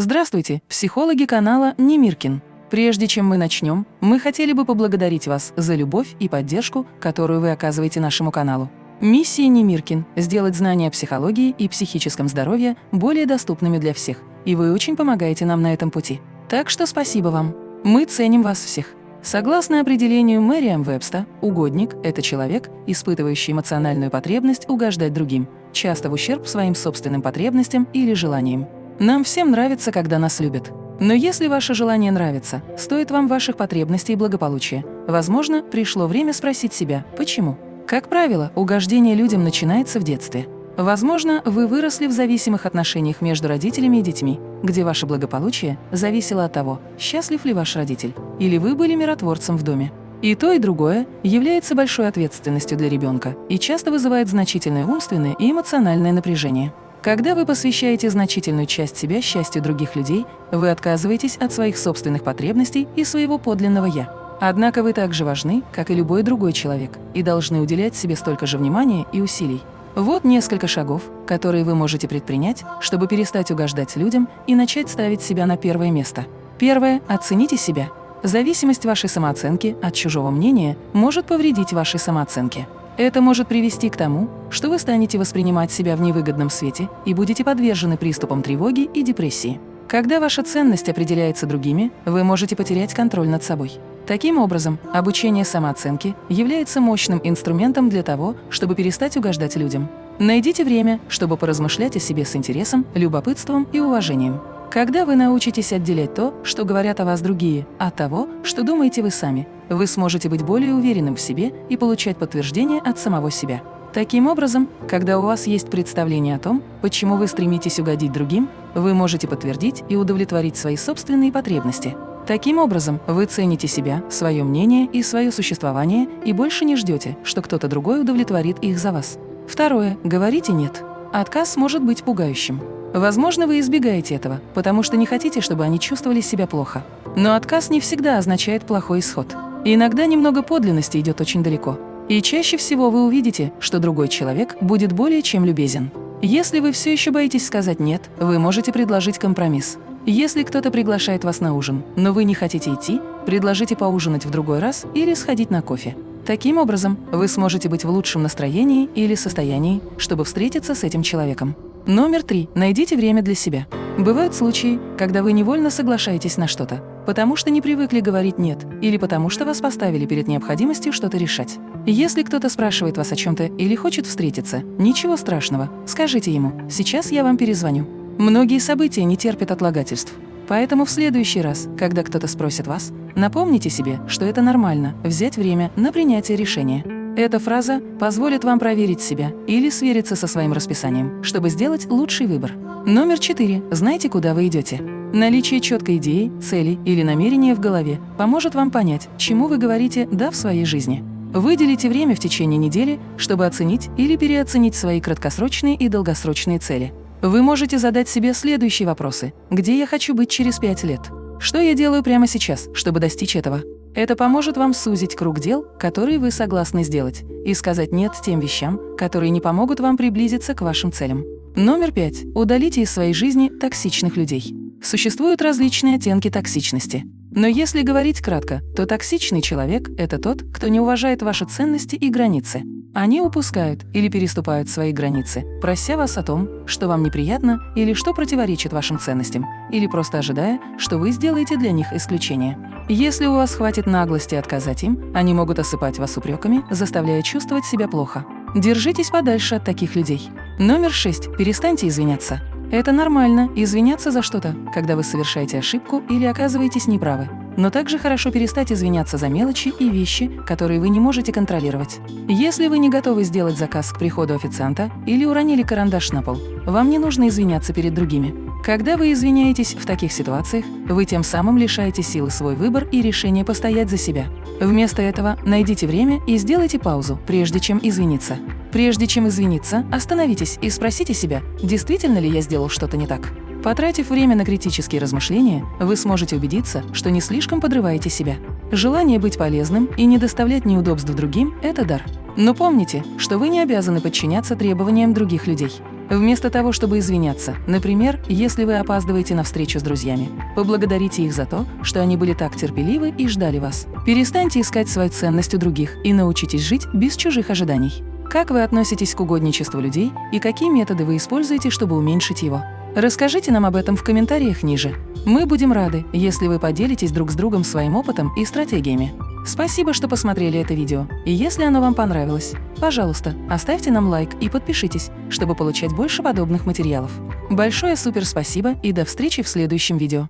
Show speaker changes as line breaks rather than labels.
Здравствуйте, психологи канала Немиркин. Прежде чем мы начнем, мы хотели бы поблагодарить вас за любовь и поддержку, которую вы оказываете нашему каналу. Миссия Немиркин – сделать знания о психологии и психическом здоровье более доступными для всех, и вы очень помогаете нам на этом пути. Так что спасибо вам. Мы ценим вас всех. Согласно определению Мэриам Вебста, угодник – это человек, испытывающий эмоциональную потребность угождать другим, часто в ущерб своим собственным потребностям или желаниям. Нам всем нравится, когда нас любят. Но если ваше желание нравится, стоит вам ваших потребностей и благополучия, возможно, пришло время спросить себя, почему. Как правило, угождение людям начинается в детстве. Возможно, вы выросли в зависимых отношениях между родителями и детьми, где ваше благополучие зависело от того, счастлив ли ваш родитель, или вы были миротворцем в доме. И то, и другое является большой ответственностью для ребенка и часто вызывает значительное умственное и эмоциональное напряжение. Когда вы посвящаете значительную часть себя счастью других людей, вы отказываетесь от своих собственных потребностей и своего подлинного «я». Однако вы так же важны, как и любой другой человек, и должны уделять себе столько же внимания и усилий. Вот несколько шагов, которые вы можете предпринять, чтобы перестать угождать людям и начать ставить себя на первое место. Первое – оцените себя. Зависимость вашей самооценки от чужого мнения может повредить вашей самооценке. Это может привести к тому, что вы станете воспринимать себя в невыгодном свете и будете подвержены приступам тревоги и депрессии. Когда ваша ценность определяется другими, вы можете потерять контроль над собой. Таким образом, обучение самооценки является мощным инструментом для того, чтобы перестать угождать людям. Найдите время, чтобы поразмышлять о себе с интересом, любопытством и уважением. Когда вы научитесь отделять то, что говорят о вас другие, от того, что думаете вы сами, вы сможете быть более уверенным в себе и получать подтверждение от самого себя. Таким образом, когда у вас есть представление о том, почему вы стремитесь угодить другим, вы можете подтвердить и удовлетворить свои собственные потребности. Таким образом, вы цените себя, свое мнение и свое существование и больше не ждете, что кто-то другой удовлетворит их за вас. Второе. Говорите «нет». Отказ может быть пугающим. Возможно, вы избегаете этого, потому что не хотите, чтобы они чувствовали себя плохо. Но отказ не всегда означает плохой исход. Иногда немного подлинности идет очень далеко. И чаще всего вы увидите, что другой человек будет более чем любезен. Если вы все еще боитесь сказать «нет», вы можете предложить компромисс. Если кто-то приглашает вас на ужин, но вы не хотите идти, предложите поужинать в другой раз или сходить на кофе. Таким образом, вы сможете быть в лучшем настроении или состоянии, чтобы встретиться с этим человеком. Номер три. Найдите время для себя. Бывают случаи, когда вы невольно соглашаетесь на что-то, потому что не привыкли говорить «нет» или потому что вас поставили перед необходимостью что-то решать. Если кто-то спрашивает вас о чем-то или хочет встретиться, ничего страшного, скажите ему «сейчас я вам перезвоню». Многие события не терпят отлагательств. Поэтому в следующий раз, когда кто-то спросит вас, напомните себе, что это нормально – взять время на принятие решения. Эта фраза позволит вам проверить себя или свериться со своим расписанием, чтобы сделать лучший выбор. Номер четыре. Знайте, куда вы идете. Наличие четкой идеи, цели или намерения в голове поможет вам понять, чему вы говорите «да» в своей жизни. Выделите время в течение недели, чтобы оценить или переоценить свои краткосрочные и долгосрочные цели. Вы можете задать себе следующие вопросы. Где я хочу быть через пять лет? Что я делаю прямо сейчас, чтобы достичь этого? Это поможет вам сузить круг дел, которые вы согласны сделать, и сказать «нет» тем вещам, которые не помогут вам приблизиться к вашим целям. Номер пять. Удалите из своей жизни токсичных людей. Существуют различные оттенки токсичности. Но если говорить кратко, то токсичный человек – это тот, кто не уважает ваши ценности и границы. Они упускают или переступают свои границы, прося вас о том, что вам неприятно или что противоречит вашим ценностям, или просто ожидая, что вы сделаете для них исключение. Если у вас хватит наглости отказать им, они могут осыпать вас упреками, заставляя чувствовать себя плохо. Держитесь подальше от таких людей. Номер шесть. Перестаньте извиняться. Это нормально – извиняться за что-то, когда вы совершаете ошибку или оказываетесь неправы. Но также хорошо перестать извиняться за мелочи и вещи, которые вы не можете контролировать. Если вы не готовы сделать заказ к приходу официанта или уронили карандаш на пол, вам не нужно извиняться перед другими. Когда вы извиняетесь в таких ситуациях, вы тем самым лишаете силы свой выбор и решение постоять за себя. Вместо этого найдите время и сделайте паузу, прежде чем извиниться. Прежде чем извиниться, остановитесь и спросите себя, действительно ли я сделал что-то не так. Потратив время на критические размышления, вы сможете убедиться, что не слишком подрываете себя. Желание быть полезным и не доставлять неудобств другим – это дар. Но помните, что вы не обязаны подчиняться требованиям других людей. Вместо того, чтобы извиняться, например, если вы опаздываете на встречу с друзьями, поблагодарите их за то, что они были так терпеливы и ждали вас. Перестаньте искать свою ценность у других и научитесь жить без чужих ожиданий. Как вы относитесь к угодничеству людей и какие методы вы используете, чтобы уменьшить его? Расскажите нам об этом в комментариях ниже. Мы будем рады, если вы поделитесь друг с другом своим опытом и стратегиями. Спасибо, что посмотрели это видео, и если оно вам понравилось, пожалуйста, оставьте нам лайк и подпишитесь, чтобы получать больше подобных материалов. Большое супер спасибо и до встречи в следующем видео.